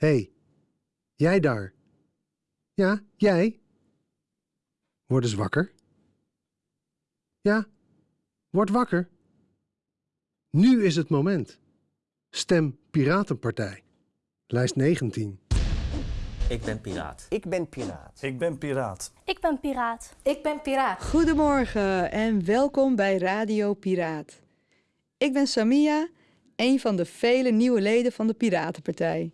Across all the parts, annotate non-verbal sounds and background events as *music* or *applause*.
Hé, hey, jij daar. Ja, jij. Word eens wakker. Ja, word wakker. Nu is het moment. Stem Piratenpartij. Lijst 19. Ik ben piraat. Ik ben piraat. Ik ben piraat. Ik ben piraat. Ik ben piraat. Goedemorgen en welkom bij Radio Piraat. Ik ben Samia, een van de vele nieuwe leden van de Piratenpartij.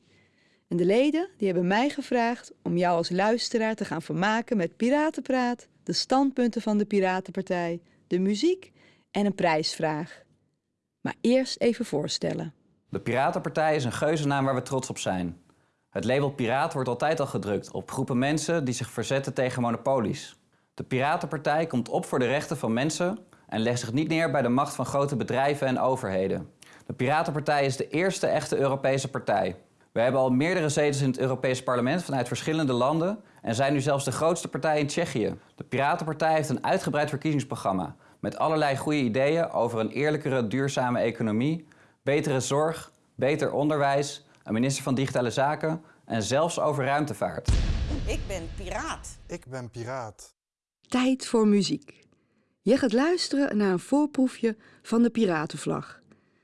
En de leden die hebben mij gevraagd om jou als luisteraar te gaan vermaken met Piratenpraat, de standpunten van de Piratenpartij, de muziek en een prijsvraag. Maar eerst even voorstellen. De Piratenpartij is een geuzennaam waar we trots op zijn. Het label piraat wordt altijd al gedrukt op groepen mensen die zich verzetten tegen monopolies. De Piratenpartij komt op voor de rechten van mensen en legt zich niet neer bij de macht van grote bedrijven en overheden. De Piratenpartij is de eerste echte Europese partij. We hebben al meerdere zetels in het Europees Parlement vanuit verschillende landen en zijn nu zelfs de grootste partij in Tsjechië. De Piratenpartij heeft een uitgebreid verkiezingsprogramma met allerlei goede ideeën over een eerlijkere, duurzame economie, betere zorg, beter onderwijs, een minister van Digitale Zaken en zelfs over ruimtevaart. Ik ben piraat. Ik ben piraat. Tijd voor muziek. Je gaat luisteren naar een voorproefje van de Piratenvlag.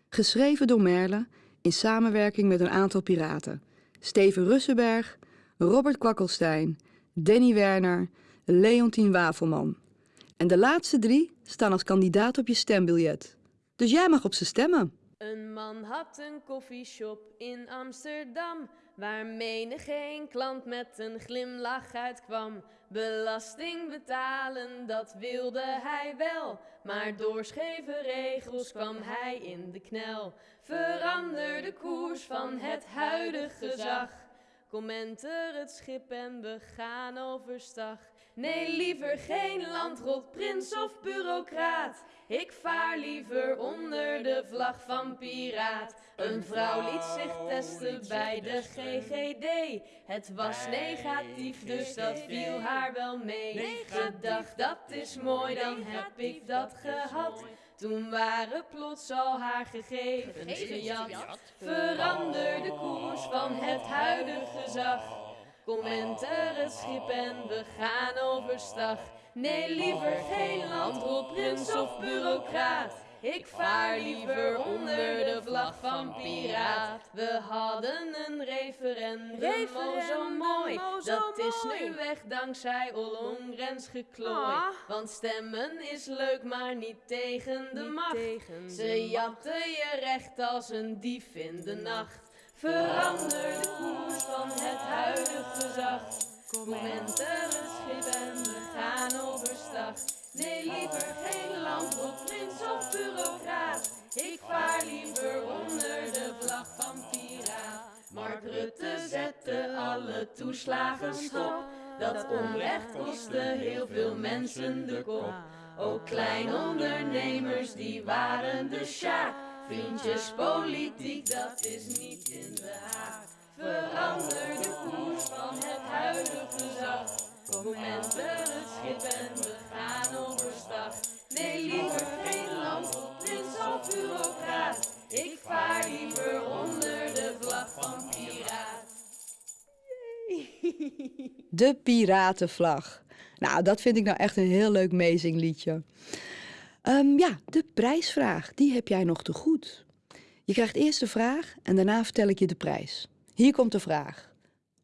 Geschreven door Merle in samenwerking met een aantal piraten. Steven Russenberg, Robert Kwakkelstein, Danny Werner, Leontien Wafelman. En de laatste drie staan als kandidaat op je stembiljet. Dus jij mag op ze stemmen. Een man had een koffieshop in Amsterdam, waar menig geen klant met een glimlach uitkwam. Belasting betalen, dat wilde hij wel, maar door scheve regels kwam hij in de knel. Verander de koers van het huidige gezag. Kom enter het schip en we gaan overstag. Nee, liever geen landrot, prins of bureaucraat. Ik vaar liever onder de vlag van piraat. Een vrouw liet zich testen bij de GGD. Het was negatief, dus dat viel haar wel mee. Gedacht, dat is mooi, dan heb ik dat gehad. Toen waren plots al haar gegevens gejat. Verander de koers van het huidige gezag. Het schip en we gaan overstag. Nee, liever geen landrol, prins of bureaucraat. Ik vaar liever onder de vlag van piraat. We hadden een referendum, Referendum, oh zo mooi. oh zo Dat is nu weg dankzij Ollongrens geklooi. Ah. Want stemmen is leuk, maar niet tegen de Niet macht. tegen Ze jatten je recht als een dief in de nacht. Verander de koers van het huidige gezag. Kom het schip en we gaan overstag. Nee, liever geen landrot, prins of bureaucraat. Ik vaar liever onder de vlag van piraat. Mark Rutte zette alle toeslagen stop. Dat onrecht kostte heel veel mensen de kop. Ook kleinondernemers, die waren de sjaak. Vriendjespolitiek, dat is niet in de haak. Verander de koers van het huidige gezag. Kom enter het schip en we gaan overstag. Nee, liever geen land of prins of bureaucraat. Ik vaar liever onder de vlag van piraat. *laughs* De Piratenvlag. Nou, dat vind ik nou echt een heel leuk meezingliedje. Ehm, ja, de prijsvraag, die heb jij nog te goed. Je krijgt eerst de vraag en daarna vertel ik je de prijs. Hier komt de vraag.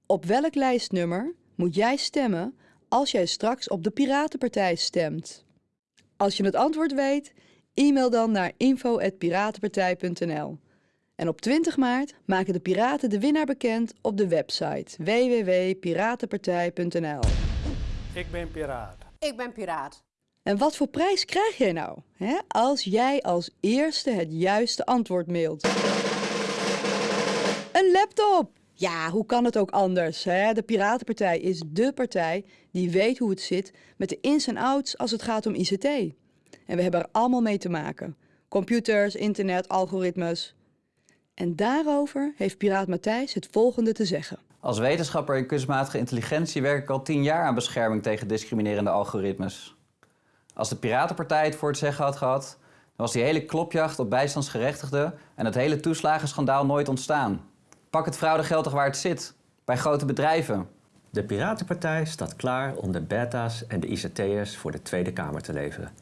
Op welk lijstnummer moet jij stemmen als jij straks op de Piratenpartij stemt? Als je het antwoord weet, e-mail dan naar info.piratenpartij.nl. En op 20 maart maken de piraten de winnaar bekend op de website www.piratenpartij.nl. Ik ben piraat. Ik ben piraat. En wat voor prijs krijg jij nou hè, als jij als eerste het juiste antwoord mailt? Een laptop! Ja, hoe kan het ook anders? Hè? De Piratenpartij is dé partij die weet hoe het zit met de ins en outs als het gaat om ICT. En we hebben er allemaal mee te maken. Computers, internet, algoritmes. En daarover heeft Piraat Matthijs het volgende te zeggen. Als wetenschapper in kunstmatige intelligentie werk ik al tien jaar aan bescherming tegen discriminerende algoritmes. Als de Piratenpartij het voor het zeggen had gehad, dan was die hele klopjacht op bijstandsgerechtigden en het hele toeslagenschandaal nooit ontstaan. Pak het fraudegeld toch waar het zit. Bij grote bedrijven. De Piratenpartij staat klaar om de beta's en de ICT'ers voor de Tweede Kamer te leveren.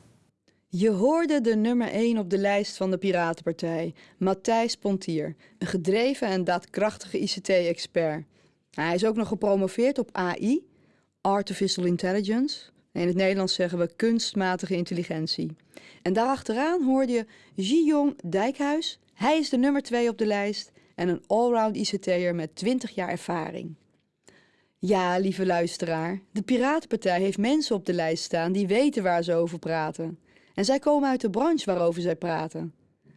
Je hoorde de nummer 1 op de lijst van de Piratenpartij, Matthijs Pontier, een gedreven en daadkrachtige ICT-expert. Hij is ook nog gepromoveerd op AI, Artificial Intelligence. In het Nederlands zeggen we kunstmatige intelligentie. En daarachteraan hoorde je Ji-Jong Dijkhuis. Hij is de nummer 2 op de lijst en een allround ICT'er met 20 jaar ervaring. Ja, lieve luisteraar, de Piratenpartij heeft mensen op de lijst staan die weten waar ze over praten. En zij komen uit de branche waarover zij praten.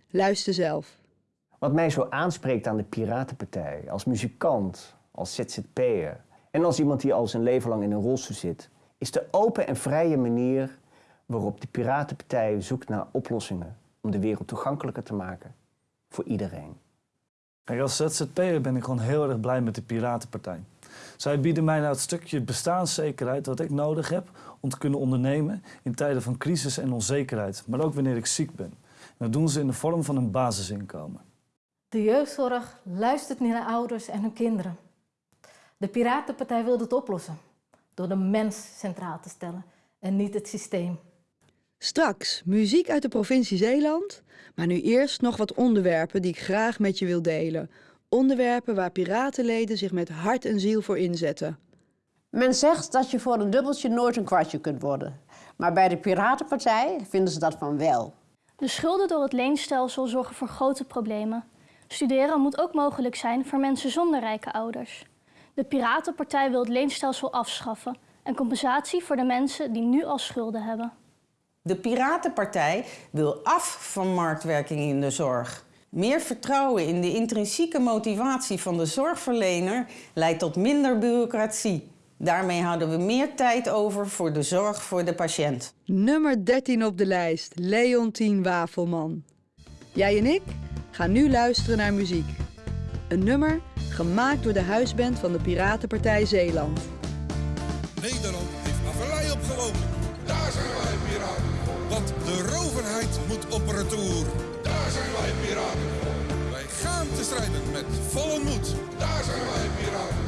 Luister zelf. Wat mij zo aanspreekt aan de Piratenpartij, als muzikant, als ZZP'er en als iemand die al zijn leven lang in een rolstoel zit, is de open en vrije manier waarop de Piratenpartij zoekt naar oplossingen om de wereld toegankelijker te maken voor iedereen. Kijk, als ZZP'er ben ik gewoon heel erg blij met de Piratenpartij. Zij bieden mij nou het stukje bestaanszekerheid wat ik nodig heb om te kunnen ondernemen in tijden van crisis en onzekerheid, maar ook wanneer ik ziek ben. En dat doen ze in de vorm van een basisinkomen. De jeugdzorg luistert niet naar ouders en hun kinderen. De Piratenpartij wil dit oplossen door de mens centraal te stellen en niet het systeem. Straks muziek uit de provincie Zeeland, maar nu eerst nog wat onderwerpen die ik graag met je wil delen. Onderwerpen waar piratenleden zich met hart en ziel voor inzetten. Men zegt dat je voor een dubbeltje nooit een kwartje kunt worden. Maar bij de Piratenpartij vinden ze dat van wel. De schulden door het leenstelsel zorgen voor grote problemen. Studeren moet ook mogelijk zijn voor mensen zonder rijke ouders. De Piratenpartij wil het leenstelsel afschaffen en compensatie voor de mensen die nu al schulden hebben. De Piratenpartij wil af van marktwerking in de zorg. Meer vertrouwen in de intrinsieke motivatie van de zorgverlener leidt tot minder bureaucratie. Daarmee houden we meer tijd over voor de zorg voor de patiënt. Nummer 13 op de lijst, Leontien Wafelman. Jij en ik gaan nu luisteren naar muziek. Een nummer gemaakt door de huisband van de Piratenpartij Zeeland. Nederland heeft averlei opgelopen. Daar zijn wij piraten. Want de roverheid moet op retour. Daar zijn wij piraten. Wij gaan te strijden met volle moed. Daar zijn wij piraten.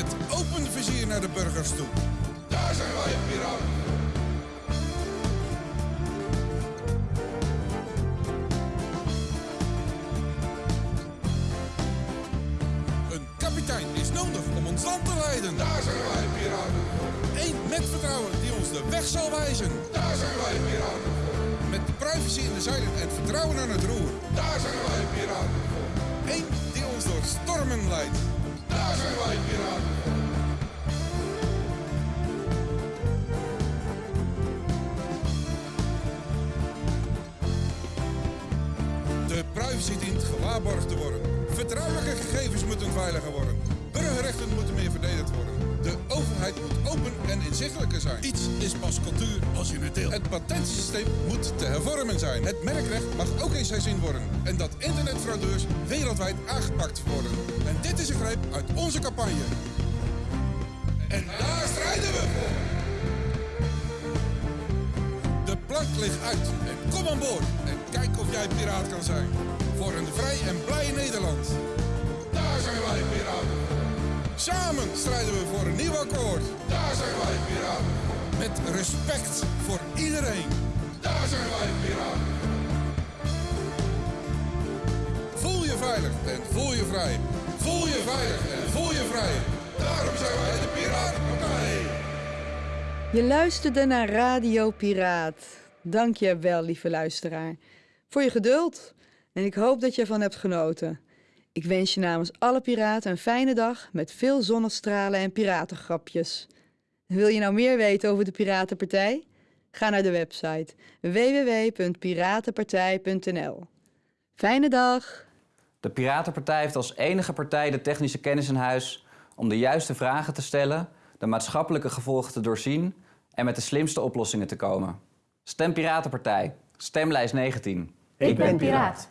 Het open vizier naar de burgers toe. Daar zijn wij piraten. Ons land te leiden. Daar zijn wij piraten. Eén met vertrouwen die ons de weg zal wijzen. Daar zijn wij piraten. Met de privacy in de zeilen en vertrouwen aan het roer. Daar zijn wij piraten. Eén die ons door stormen leidt. Daar zijn wij piraten. De privacy dient gewaarborgd te worden. Vertrouwelijke gegevens moeten veiliger worden. Burgerrechten moeten meer verdedigd worden. De overheid moet open en inzichtelijker zijn. Iets is pas cultuur als je het deelt. Het patentsysteem moet te hervormen zijn. Het merkrecht mag ook eens herzien worden. En dat internetfraudeurs wereldwijd aangepakt worden. En dit is een greep uit onze campagne. En daar strijden we voor. De plank ligt uit en kom aan boord. En kijk of jij piraat kan zijn. Voor een vrij en blij Nederland. Samen strijden we voor een nieuw akkoord. Daar zijn wij piraten. Met respect voor iedereen. Daar zijn wij piraten. Voel je veilig en voel je vrij. Voel je veilig en voel je vrij. Daarom zijn wij de Piratenpartij. Je luisterde naar Radio Piraat. Dank je wel, lieve luisteraar, voor je geduld. En ik hoop dat je ervan hebt genoten. Ik wens je namens alle piraten een fijne dag met veel zonnestralen en piratengrapjes. Wil je nou meer weten over de Piratenpartij? Ga naar de website www.piratenpartij.nl. Fijne dag! De Piratenpartij heeft als enige partij de technische kennis in huis om de juiste vragen te stellen, de maatschappelijke gevolgen te doorzien en met de slimste oplossingen te komen. Stem Piratenpartij. Stemlijst 19. Ik ben piraat.